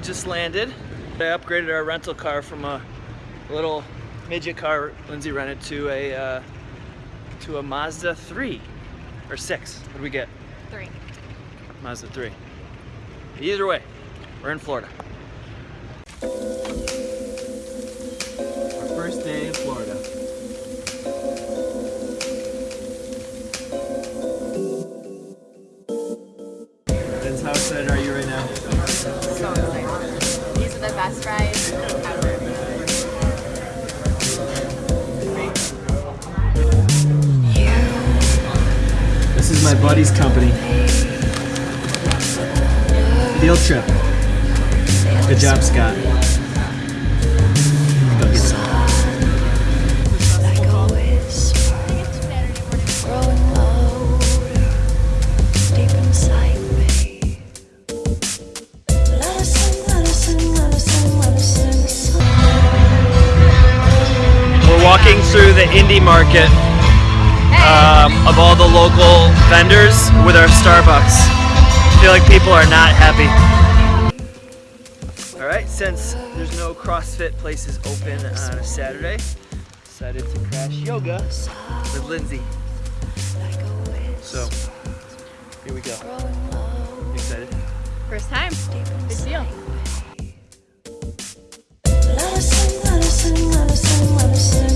just landed. I upgraded our rental car from a little midget car Lindsay rented to a uh, to a Mazda 3 or 6. What do we get? Three. Mazda 3. Either way, we're in Florida. Our first day in Florida. My buddy's company. Field trip. Good job, Scott. Go get some. Walking through the indie market um, of all the local vendors with our Starbucks. I feel like people are not happy. All right, since there's no CrossFit places open on a Saturday, decided to crash yoga with Lindsay. So, here we go. growing louder, Excited? First time. Good deal. Let us sing,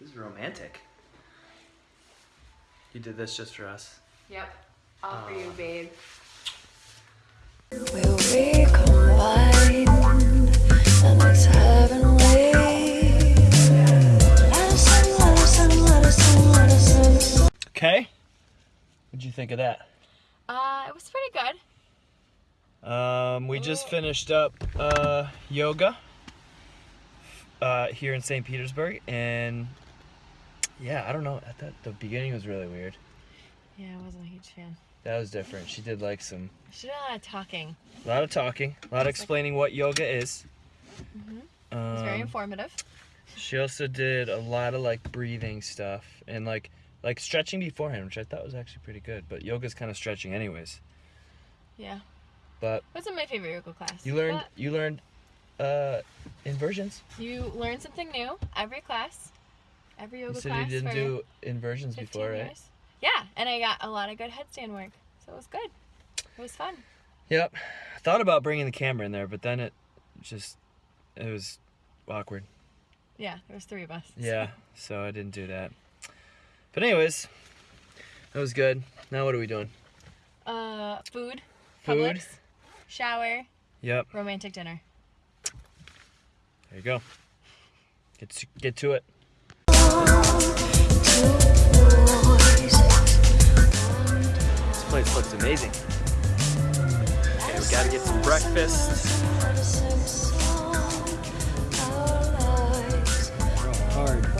This is romantic. You did this just for us. Yep. All for you, babe. We'll recombine, and it's heavenly. Let us sing, let us sing, let us sing, let us sing a song. Okay. What'd you think of that? Uh, it was pretty good. Um, we just finished up uh, yoga uh, here in St. Petersburg, and yeah, I don't know. At the, the beginning was really weird. Yeah, I wasn't a huge fan. That was different. She did like some She did a lot of talking. a lot of talking, a lot of explaining what yoga is. It was very Um, informative. She also did a lot of like breathing stuff and like like stretching beforehand, which I thought was actually pretty good. But yoga's kind of stretching anyways. Yeah. But wasn't my favorite yoga class. you learned but you learned uh inversions. You learn something new every class. Every yoga You said class you didn't do inversions 15 before, right? Yeah, and I got a lot of good headstand work, so it was good. It was fun. Yep. I thought about bringing the camera in there, but then it just it was awkward. Yeah, there was three of us. Yeah, so I didn't do that. But anyways, that was good. Now what are we doing? Uh, food, Food. Publix, shower, Yep. romantic dinner. There you go. Get to, get to it. This place looks amazing. Okay, we gotta get some breakfast. Hard.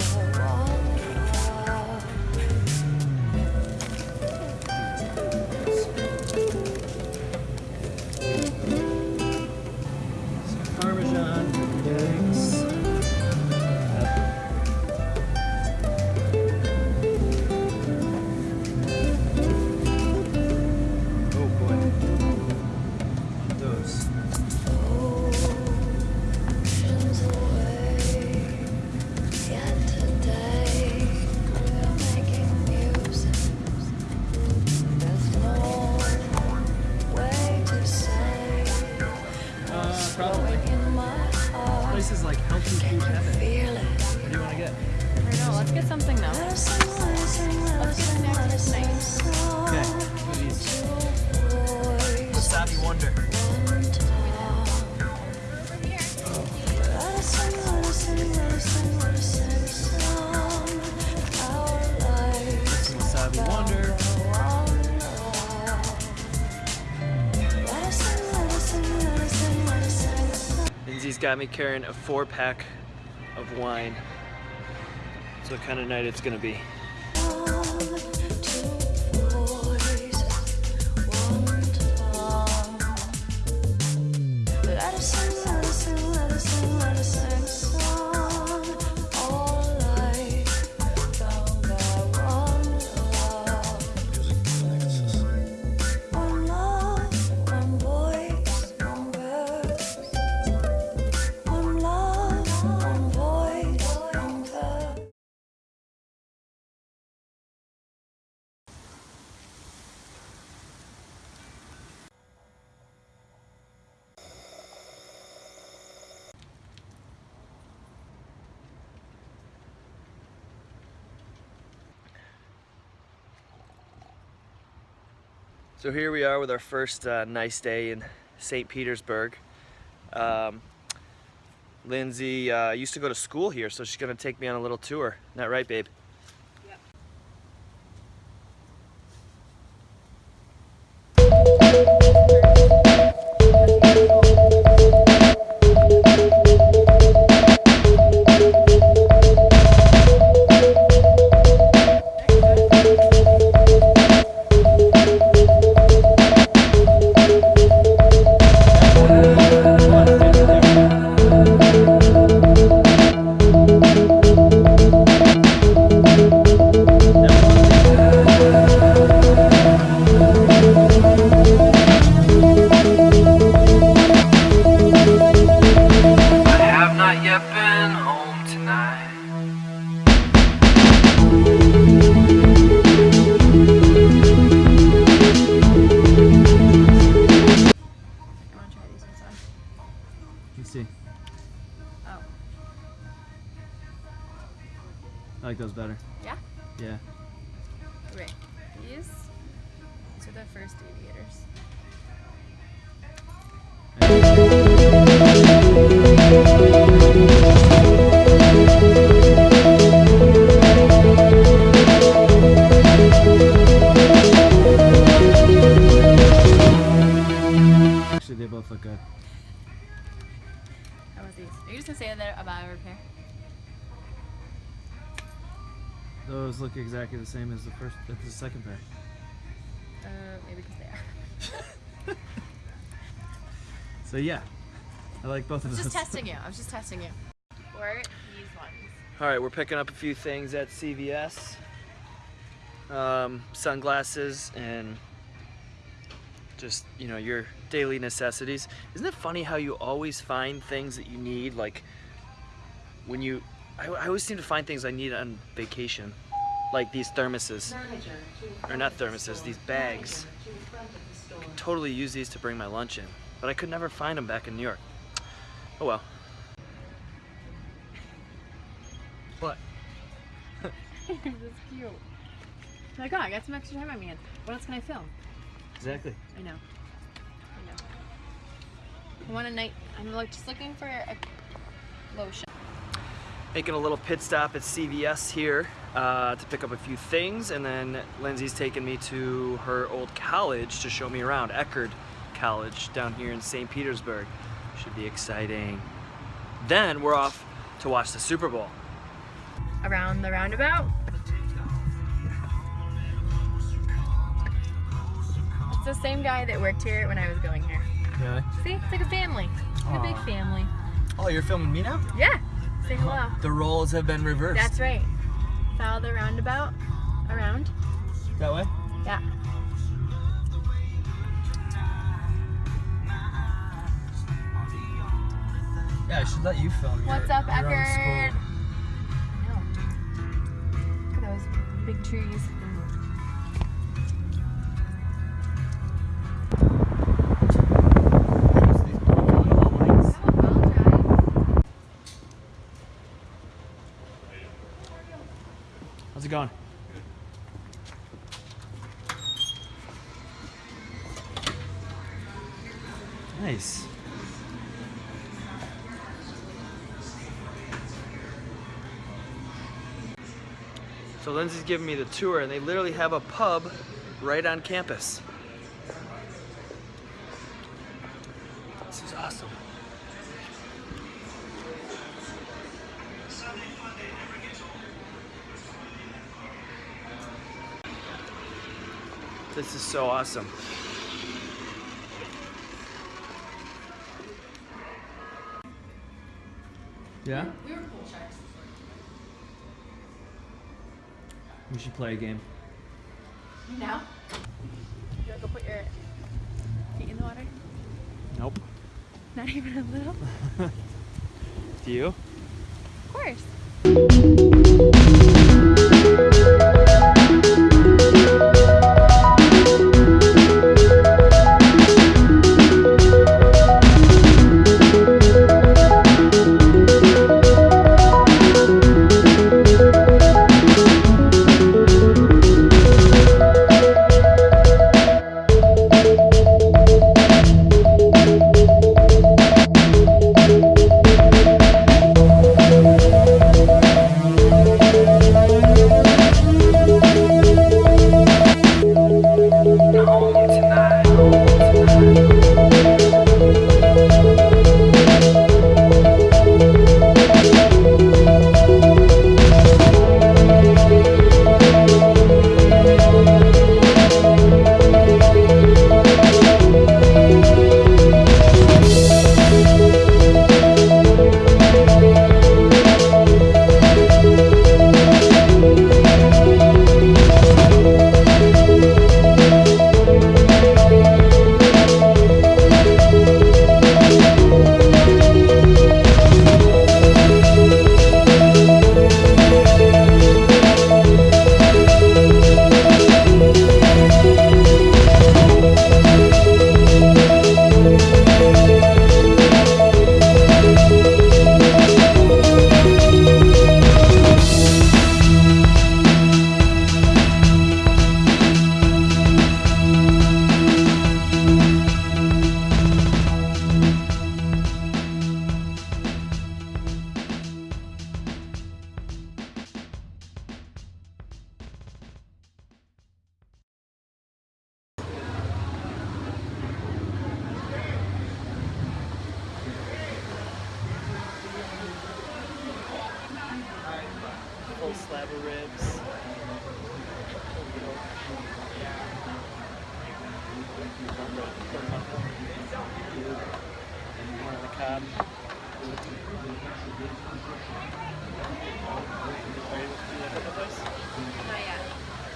Don't. Let's get something though. Let's get a snack for got me carrying a four pack of wine. So what kind of night it's gonna be. So here we are with our first uh, nice day in St. Petersburg. Um, Lindsay uh, used to go to school here, so she's gonna take me on a little tour. Isn't that right, babe? Look exactly the same as the first, as the second pair. Uh, maybe because they are. So yeah, I like both I of was those. just testing you. I was just testing you. Or these ones. All right, we're picking up a few things at CVS. Um, sunglasses and just, you know, your daily necessities. Isn't it funny how you always find things that you need? Like when you, I, I always seem to find things I need on vacation. Like these thermoses. Or not thermoses, these bags. I could totally use these to bring my lunch in. But I could never find them back in New York. Oh well. What? this is cute. My god, I got some extra time on my hands. What else can I film? Exactly. I know. I know. I want a night. I'm like just looking for a lotion. making a little pit stop at CVS here uh, to pick up a few things, and then Lindsay's taking me to her old college to show me around, Eckerd College down here in St. Petersburg. Should be exciting. Then we're off to watch the Super Bowl. Around the roundabout. It's the same guy that worked here when I was going here. Really? See, it's like a family. Like a big family. Oh, you're filming me now? Yeah. Say hello. The roles have been reversed. That's right. Follow the roundabout around. that way? Yeah. Yeah, I should let you film. What's up, Eckerd? Look at those big trees. How's it going? Nice. So Lindsay's giving me the tour and they literally have a pub right on campus. This is so awesome. Yeah? We were pool sharks. We should play a game. Now? You wanna go put your feet in the water? Nope. Not even a little? Do you? Of course.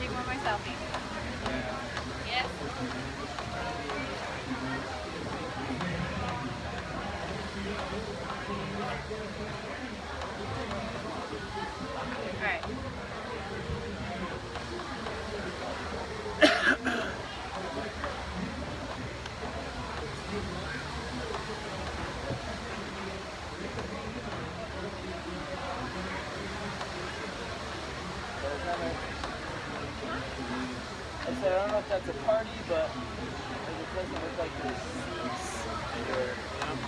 Take one more. Yes. Alright. I said, I don't know if that's a party, but it doesn't look like there's seats or, on